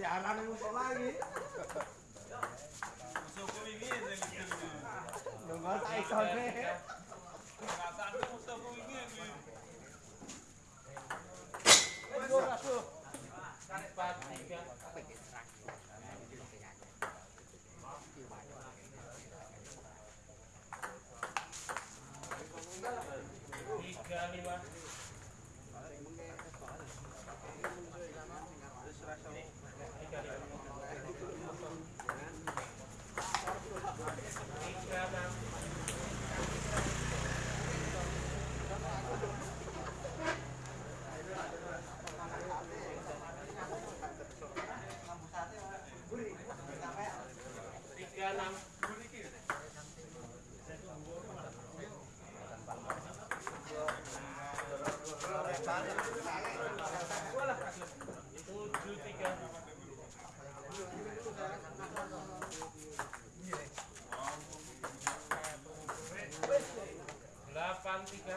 Siaran musuh lagi. Nunggu empat tiga tiga lima tiga lima tiga enam tiga enam tujuh tiga delapan tiga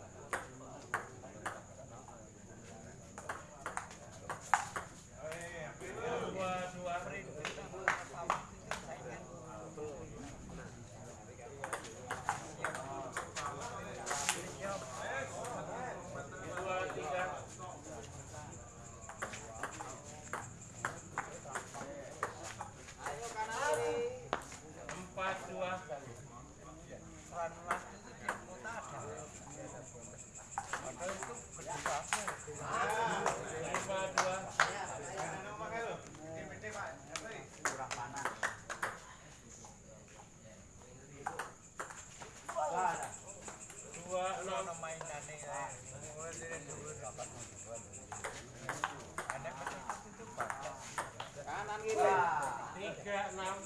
Kanan kiri. tiga enam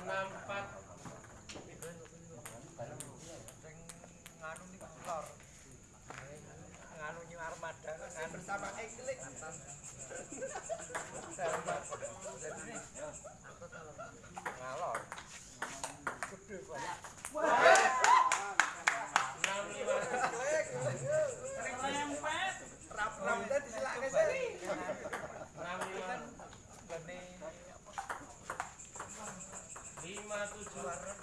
enam empat armada bersama. 100 juta.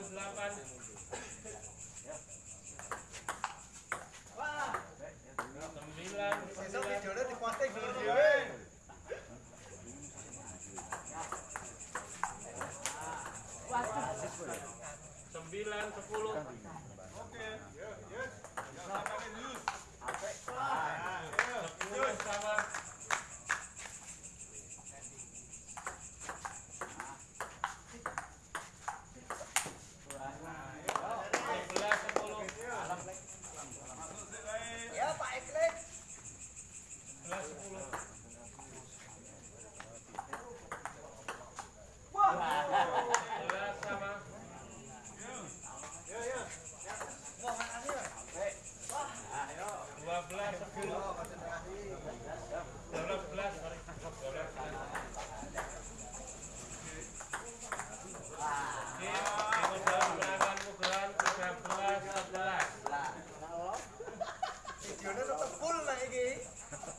Sembilan. Delapan sembilan sembilan. Sembilan sepuluh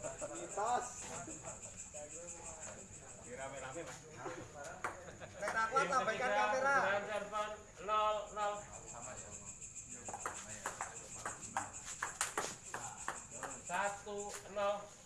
mitos rame-rame mas. Kamera handphone nol nol satu nol.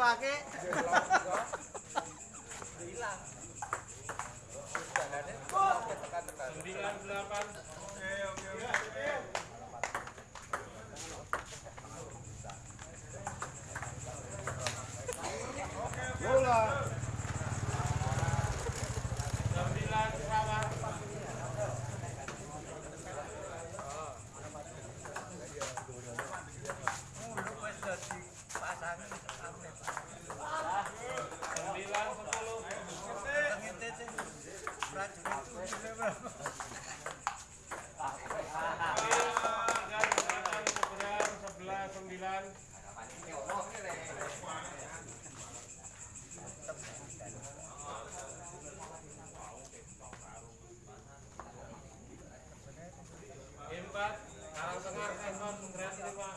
dipatuhake. Hilang. Jalannya 98. bilang Empat, kalau dengar kan eh, non pak,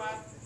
ます。